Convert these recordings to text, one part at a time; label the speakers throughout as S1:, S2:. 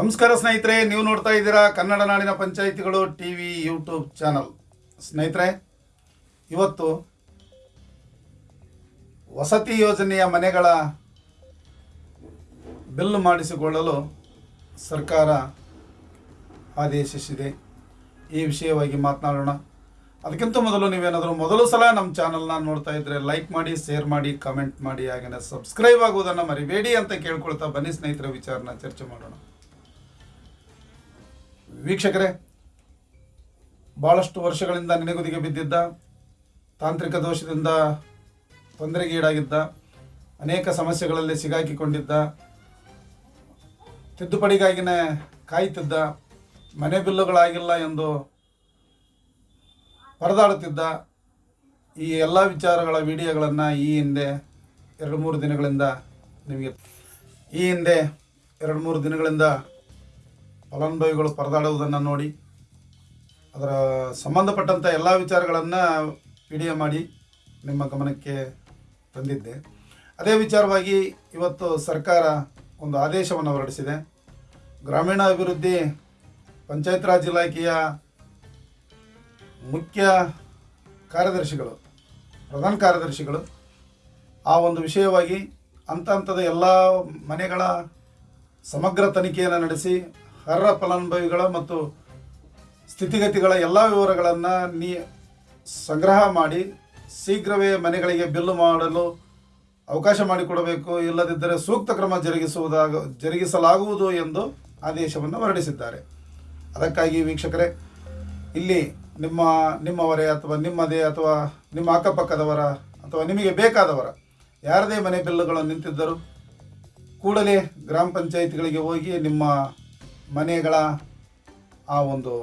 S1: ನಮಸ್ಕಾರ ಸ್ನೇಹಿತರೆ, ನೀವು ನೋಡ್ತಾ ಇದ್ದೀರಾ ಕನ್ನಡ ನಾಡಿನ ಪಂಚಾಯಿತಿಗಳು ಟಿ ವಿ ಯೂಟ್ಯೂಬ್ ಚಾನಲ್. ಸ್ನೇಹಿತರೆ, ಇವತ್ತು ವಸತಿ ಯೋಜನೆಯ ಮನೆಗಳ ಬಿಲ್ ಮಾಡಿಸಿಕೊಳ್ಳಲು ಸರ್ಕಾರ ಆದೇಶಿಸಿದೆ. ಈ ವಿಷಯವಾಗಿ ಮಾತನಾಡೋಣ. ಅದಕ್ಕಿಂತ ಮೊದಲು ನೀವೇನಾದರೂ ಮೊದಲು ಸಲ ನಮ್ಮ ಚಾನಲ್ನ ನೋಡ್ತಾ ಇದ್ದರೆ ಲೈಕ್ ಮಾಡಿ, ಶೇರ್ ಮಾಡಿ, ಕಮೆಂಟ್ ಮಾಡಿ ಹಾಗೆಯೇ ಸಬ್ಸ್ಕ್ರೈಬ್ ಆಗುವುದನ್ನು ಮರಿಬೇಡಿ ಅಂತ ಕೇಳ್ಕೊಳ್ತಾ ಬನ್ನಿ ಸ್ನೇಹಿತರ, ವಿಚಾರನ ಚರ್ಚೆ ಮಾಡೋಣ. ವೀಕ್ಷಕರೇ ಭಾಳಷ್ಟು ವರ್ಷಗಳಿಂದ ನೆನೆಗುದಿಗೆ ಬಿದ್ದಿದ್ದ, ತಾಂತ್ರಿಕ ದೋಷದಿಂದ ತೊಂದರೆಗೀಡಾಗಿದ್ದ ಅನೇಕ ಸಮಸ್ಯೆಗಳಲ್ಲಿ ಸಿಗಾಕಿಕೊಂಡಿದ್ದ, ತಿದ್ದುಪಡಿಗಾಗಿನೇ ಕಾಯ್ತಿದ್ದ, ಮನೆ ಬಿಲ್ಲುಗಳಾಗಿಲ್ಲ ಎಂದು ಪರದಾಡುತ್ತಿದ್ದ ಈ ಎಲ್ಲ ವಿಚಾರಗಳ ವಿಡಿಯೋಗಳನ್ನು ಈ ಹಿಂದೆ ಎರಡು ಮೂರು ದಿನಗಳಿಂದ ನಿಮಗೆ ಈ ಹಿಂದೆ ಎರಡು ಮೂರು ದಿನಗಳಿಂದ ಫಲಾನುಭವಿಗಳು ಪರದಾಡುವುದನ್ನು ನೋಡಿ, ಅದರ ಸಂಬಂಧಪಟ್ಟಂಥ ಎಲ್ಲ ವಿಚಾರಗಳನ್ನು ವಿಡಿಯೋ ಮಾಡಿ ನಿಮ್ಮ ಗಮನಕ್ಕೆ ತಂದಿದ್ದೆ. ಅದೇ ವಿಚಾರವಾಗಿ ಇವತ್ತು ಸರ್ಕಾರ ಒಂದು ಆದೇಶವನ್ನು ಹೊರಡಿಸಿದೆ. ಗ್ರಾಮೀಣ ಅಭಿವೃದ್ಧಿ ಪಂಚಾಯತ್ ರಾಜ್ ಇಲಾಖೆಯ ಮುಖ್ಯ ಕಾರ್ಯದರ್ಶಿಗಳು, ಪ್ರಧಾನ ಕಾರ್ಯದರ್ಶಿಗಳು, ಆ ಒಂದು ವಿಷಯವಾಗಿ ಹಂತ ಹಂತದ ಎಲ್ಲ ಮನೆಗಳ ಸಮಗ್ರ ತನಿಖೆಯನ್ನು ನಡೆಸಿ ಅರ್ಹ ಫಲಾನುಭವಿಗಳ ಮತ್ತು ಸ್ಥಿತಿಗತಿಗಳ ಎಲ್ಲ ವಿವರಗಳನ್ನು ನೀ ಸಂಗ್ರಹ ಮಾಡಿ ಶೀಘ್ರವೇ ಮನೆಗಳಿಗೆ ಬಿಲ್ಲು ಮಾಡಲು ಅವಕಾಶ ಮಾಡಿಕೊಡಬೇಕು, ಇಲ್ಲದಿದ್ದರೆ ಸೂಕ್ತ ಕ್ರಮ ಜರುಗಿಸುವುದಾಗ, ಜರುಗಿಸಲಾಗುವುದು ಎಂದು ಆದೇಶವನ್ನು ಹೊರಡಿಸಿದ್ದಾರೆ. ಅದಕ್ಕಾಗಿ ವೀಕ್ಷಕರೇ, ಇಲ್ಲಿ ನಿಮ್ಮ, ನಿಮ್ಮವರೇ ಅಥವಾ ನಿಮ್ಮದೇ ಅಥವಾ ನಿಮ್ಮ ಅಕ್ಕಪಕ್ಕದವರ ಅಥವಾ ನಿಮಗೆ ಬೇಕಾದವರ ಯಾರದೇ ಮನೆ ಬಿಲ್ಲುಗಳು ನಿಂತಿದ್ದರೂ ಕೂಡಲೇ ಗ್ರಾಮ ಪಂಚಾಯಿತಿಗಳಿಗೆ ಹೋಗಿ ನಿಮ್ಮ ಮನೆಗಳ ಆ ಒಂದು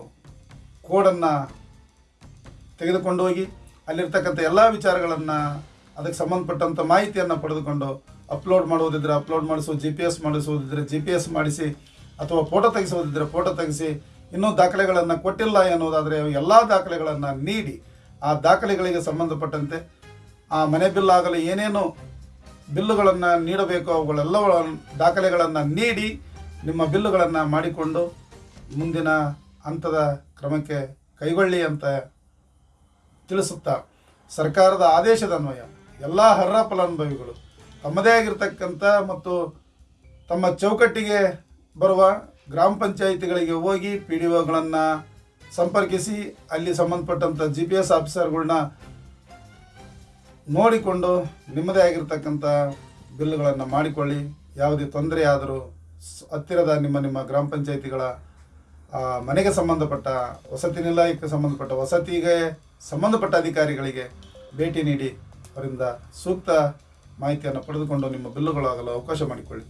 S1: ಕೋಡನ್ನು ತೆಗೆದುಕೊಂಡು ಹೋಗಿ ಅಲ್ಲಿರ್ತಕ್ಕಂಥ ಎಲ್ಲ ವಿಚಾರಗಳನ್ನು ಅದಕ್ಕೆ ಸಂಬಂಧಪಟ್ಟಂಥ ಮಾಹಿತಿಯನ್ನು ಪಡೆದುಕೊಂಡು ಅಪ್ಲೋಡ್ ಮಾಡುವುದಿದ್ರೆ ಅಪ್ಲೋಡ್ ಮಾಡಿಸೋ ಜಿ ಪಿ ಎಸ್ ಮಾಡಿಸುವುದಿದ್ರೆ ಜಿ ಪಿ ಎಸ್ ಮಾಡಿಸಿ ಅಥವಾ ಫೋಟೋ ತೆಗೆಸೋದಿದ್ರೆ ಫೋಟೋ ತೆಗೆಸಿ ಇನ್ನೂ ದಾಖಲೆಗಳನ್ನು ಕೊಟ್ಟಿಲ್ಲ ಎನ್ನುವುದಾದರೆ ಎಲ್ಲ ದಾಖಲೆಗಳನ್ನು ನೀಡಿ ಆ ದಾಖಲೆಗಳಿಗೆ ಸಂಬಂಧಪಟ್ಟಂತೆ ಆ ಮನೆ ಬಿಲ್ ಆಗಲು ಏನೇನು ಬಿಲ್ಲುಗಳನ್ನು ನೀಡಬೇಕು ಅವುಗಳೆಲ್ಲ ದಾಖಲೆಗಳನ್ನು ನೀಡಿ ನಿಮ್ಮ ಬಿಲ್ಲುಗಳನ್ನು ಮಾಡಿಕೊಂಡು ಮುಂದಿನ ಹಂತದ ಕ್ರಮಕ್ಕೆ ಕೈಗೊಳ್ಳಿ ಅಂತ ತಿಳಿಸುತ್ತಾ ಸರ್ಕಾರದ ಆದೇಶದ ಅನ್ವಯ. ಎಲ್ಲ ಅರ್ಹ ಫಲಾನುಭವಿಗಳು ತಮ್ಮದೇ ಆಗಿರ್ತಕ್ಕಂಥ ಮತ್ತು ತಮ್ಮ ಚೌಕಟ್ಟಿಗೆ ಬರುವ ಗ್ರಾಮ ಪಂಚಾಯಿತಿಗಳಿಗೆ ಹೋಗಿ ಪಿ ಡಿ ಒಗಳನ್ನು ಸಂಪರ್ಕಿಸಿ, ಅಲ್ಲಿ ಸಂಬಂಧಪಟ್ಟಂಥ ಜಿ ಪಿ ಎಸ್ ಆಫೀಸರ್ಗಳನ್ನ ನೋಡಿಕೊಂಡು ನಿಮ್ಮದೇ ಆಗಿರ್ತಕ್ಕಂಥ ಬಿಲ್ಲುಗಳನ್ನು ಮಾಡಿಕೊಳ್ಳಿ. ಯಾವುದೇ ತೊಂದರೆ ಆದರೂ ಹತ್ತಿರದ ನಿಮ್ಮ ನಿಮ್ಮ ಗ್ರಾಮ ಪಂಚಾಯಿತಿಗಳ ಮನೆಗೆ ಸಂಬಂಧಪಟ್ಟ, ವಸತಿ ನಿಲಯಕ್ಕೆ ಸಂಬಂಧಪಟ್ಟ, ವಸತಿಗೆ ಸಂಬಂಧಪಟ್ಟ ಅಧಿಕಾರಿಗಳಿಗೆ ಭೇಟಿ ನೀಡಿ, ಅವರಿಂದ ಸೂಕ್ತ ಮಾಹಿತಿಯನ್ನು ಪಡೆದುಕೊಂಡು ನಿಮ್ಮ ಬಿಲ್ಲುಗಳಾಗಲು ಅವಕಾಶ ಮಾಡಿಕೊಳ್ಳಿ.